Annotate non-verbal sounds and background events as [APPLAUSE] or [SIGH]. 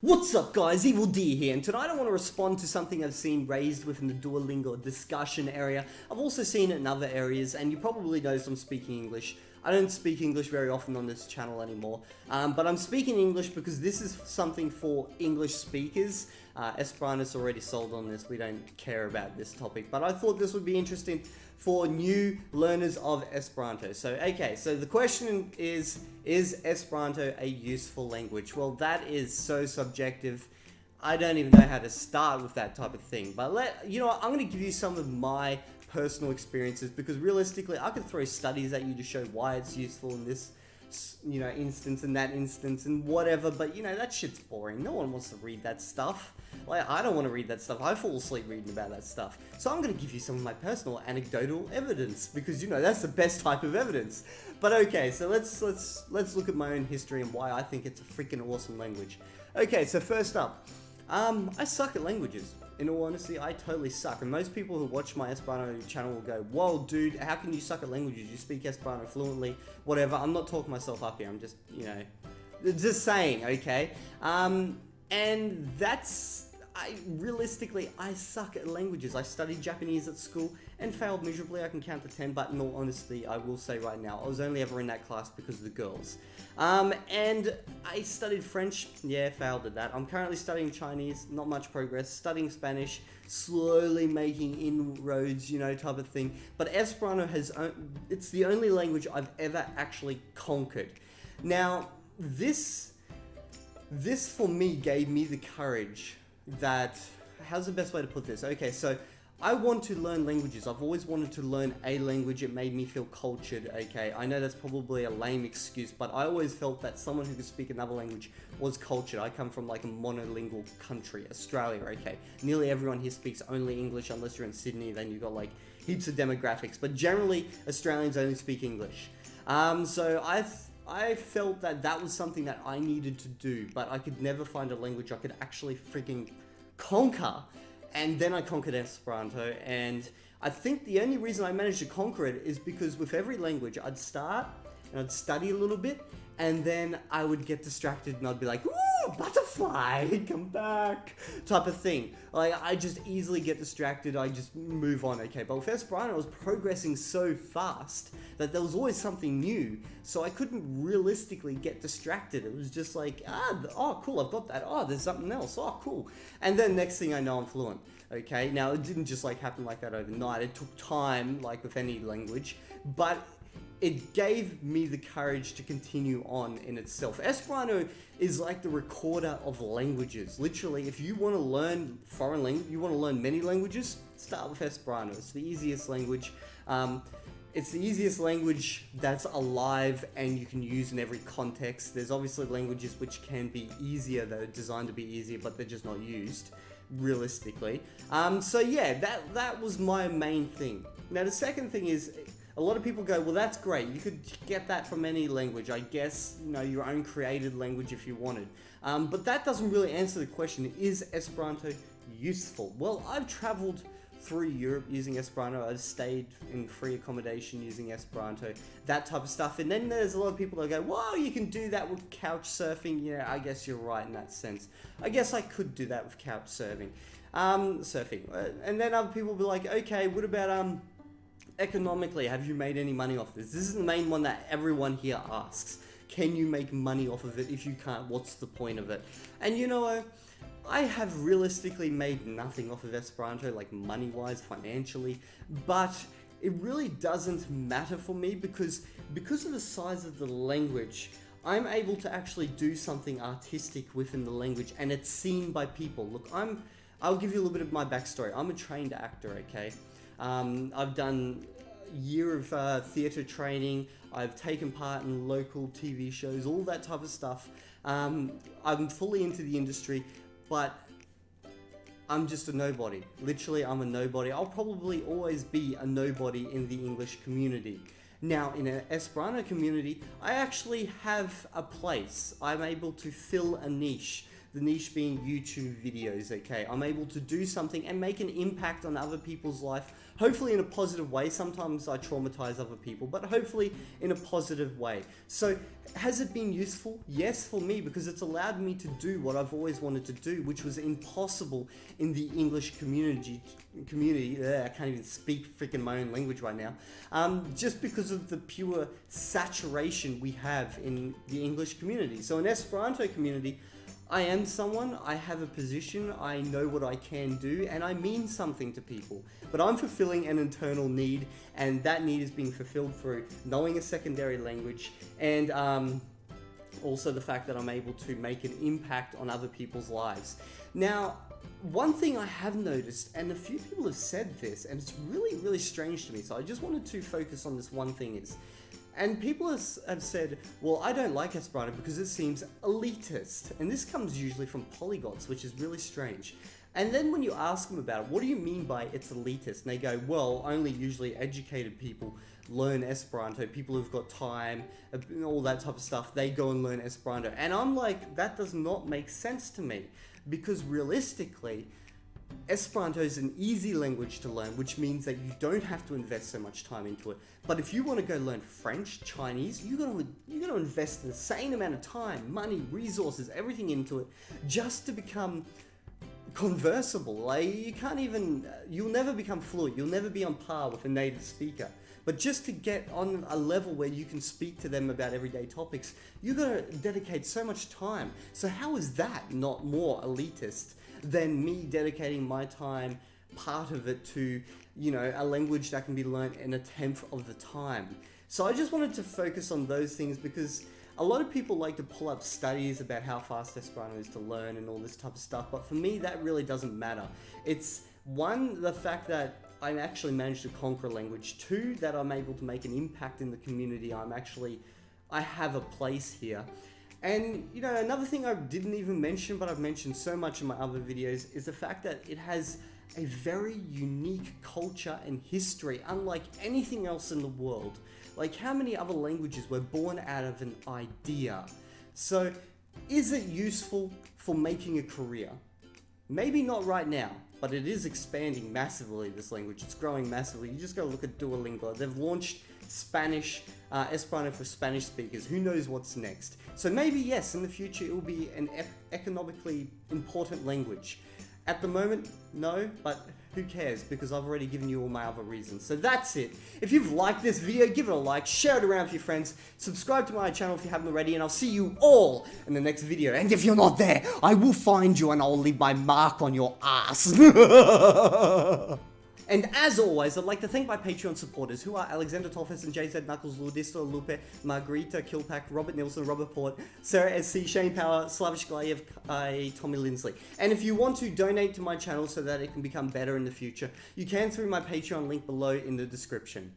What's up guys, Evil D here, and tonight I want to respond to something I've seen raised within the Duolingo discussion area. I've also seen it in other areas, and you probably noticed I'm speaking English. I don't speak English very often on this channel anymore, um, but I'm speaking English because this is something for English speakers. Uh, Esperanto's already sold on this, we don't care about this topic, but I thought this would be interesting for new learners of Esperanto. So, okay, so the question is, is Esperanto a useful language? Well, that is so subjective. I don't even know how to start with that type of thing. But let you know, I'm going to give you some of my personal experiences because realistically, I could throw studies at you to show why it's useful in this you know, instance and that instance and whatever, but you know, that shit's boring. No one wants to read that stuff. Like, I don't want to read that stuff. I fall asleep reading about that stuff. So I'm going to give you some of my personal anecdotal evidence because, you know, that's the best type of evidence. But okay, so let's, let's, let's look at my own history and why I think it's a freaking awesome language. Okay, so first up, um, I suck at languages. In all honesty, I totally suck. And most people who watch my Esperanto channel will go, Whoa, dude, how can you suck at languages? You speak Esperanto fluently, whatever. I'm not talking myself up here. I'm just, you know, just saying, okay? Um, and that's I realistically, I suck at languages. I studied Japanese at school and failed miserably. I can count to 10, but in all honesty, I will say right now, I was only ever in that class because of the girls. Um, and I studied French, yeah, failed at that. I'm currently studying Chinese, not much progress. Studying Spanish, slowly making inroads, you know, type of thing. But Esperanto has, it's the only language I've ever actually conquered. Now, this, this for me gave me the courage that, how's the best way to put this? Okay, so I want to learn languages. I've always wanted to learn a language. It made me feel cultured, okay? I know that's probably a lame excuse, but I always felt that someone who could speak another language was cultured. I come from like a monolingual country, Australia, okay? Nearly everyone here speaks only English unless you're in Sydney, then you've got like heaps of demographics. But generally, Australians only speak English. Um, so I I felt that that was something that I needed to do, but I could never find a language I could actually freaking conquer. And then I conquered Esperanto, and I think the only reason I managed to conquer it is because with every language, I'd start and I'd study a little bit, and then I would get distracted and I'd be like, ooh, butterfly, [LAUGHS] come back, type of thing. Like, I just easily get distracted, I just move on, okay? But with Esperanto, I was progressing so fast that there was always something new, so I couldn't realistically get distracted. It was just like, ah, oh, cool, I've got that. Oh, there's something else. Oh, cool. And then next thing I know, I'm fluent, okay? Now, it didn't just like happen like that overnight. It took time, like with any language, but it gave me the courage to continue on in itself. Esperanto is like the recorder of languages. Literally, if you want to learn foreign language, you want to learn many languages, start with Esperanto. It's the easiest language. Um, it's the easiest language that's alive and you can use in every context. There's obviously languages which can be easier, that are designed to be easier, but they're just not used realistically. Um, so yeah, that, that was my main thing. Now the second thing is, a lot of people go, well, that's great. You could get that from any language. I guess, you know, your own created language if you wanted. Um, but that doesn't really answer the question, is Esperanto useful? Well, I've traveled through Europe using Esperanto. I've stayed in free accommodation using Esperanto, that type of stuff. And then there's a lot of people that go, well, you can do that with couch surfing. Yeah, I guess you're right in that sense. I guess I could do that with couch surfing. Um, surfing. Uh, and then other people will be like, okay, what about, um, economically, have you made any money off this? This is the main one that everyone here asks. Can you make money off of it? If you can't, what's the point of it? And you know, I have realistically made nothing off of Esperanto, like money-wise, financially, but it really doesn't matter for me because because of the size of the language, I'm able to actually do something artistic within the language and it's seen by people. Look, I'm I'll give you a little bit of my backstory. I'm a trained actor, okay? Um, I've done a year of uh, theatre training. I've taken part in local TV shows, all that type of stuff. Um, I'm fully into the industry, but I'm just a nobody. Literally, I'm a nobody. I'll probably always be a nobody in the English community. Now, in an Esperanto community, I actually have a place. I'm able to fill a niche. The niche being YouTube videos, okay? I'm able to do something and make an impact on other people's life, hopefully in a positive way. Sometimes I traumatize other people, but hopefully in a positive way. So has it been useful? Yes, for me, because it's allowed me to do what I've always wanted to do, which was impossible in the English community. Community, Ugh, I can't even speak freaking my own language right now. Um, just because of the pure saturation we have in the English community. So in Esperanto community, I am someone, I have a position, I know what I can do, and I mean something to people. But I'm fulfilling an internal need, and that need is being fulfilled through knowing a secondary language, and um, also the fact that I'm able to make an impact on other people's lives. Now, one thing I have noticed, and a few people have said this, and it's really, really strange to me, so I just wanted to focus on this one thing is, and people have said, well, I don't like Esperanto because it seems elitist. And this comes usually from polyglots, which is really strange. And then when you ask them about it, what do you mean by it's elitist? And they go, well, only usually educated people learn Esperanto. People who've got time, all that type of stuff, they go and learn Esperanto. And I'm like, that does not make sense to me. Because realistically, Esperanto is an easy language to learn, which means that you don't have to invest so much time into it. But if you want to go learn French, Chinese, you gotta you gotta invest the same amount of time, money, resources, everything into it, just to become conversable. Like you can't even, you'll never become fluent. You'll never be on par with a native speaker. But just to get on a level where you can speak to them about everyday topics, you gotta dedicate so much time. So how is that not more elitist than me dedicating my time, part of it to, you know, a language that can be learned in a tenth of the time. So I just wanted to focus on those things because a lot of people like to pull up studies about how fast Esperanto is to learn and all this type of stuff, but for me that really doesn't matter. It's one, the fact that I actually managed to conquer a language. Two, that I'm able to make an impact in the community. I'm actually, I have a place here. And, you know, another thing I didn't even mention, but I've mentioned so much in my other videos, is the fact that it has a very unique culture and history, unlike anything else in the world. Like, how many other languages were born out of an idea? So, is it useful for making a career? Maybe not right now, but it is expanding massively, this language. It's growing massively. You just gotta look at Duolingo. They've launched Spanish, uh, Esperanto for Spanish speakers. Who knows what's next? So maybe, yes, in the future it will be an e economically important language. At the moment, no, but who cares because I've already given you all my other reasons. So that's it. If you've liked this video, give it a like, share it around with your friends, subscribe to my channel if you haven't already, and I'll see you all in the next video. And if you're not there, I will find you and I'll leave my mark on your ass. [LAUGHS] And as always, I'd like to thank my Patreon supporters, who are Alexander Tolfes and JZ Knuckles, Ludisto, Lupe, Margarita, Kilpack, Robert Nielsen, Robert Port, Sarah SC, Shane Power, Slavish Glayev, uh, Tommy Lindsley. And if you want to donate to my channel so that it can become better in the future, you can through my Patreon link below in the description.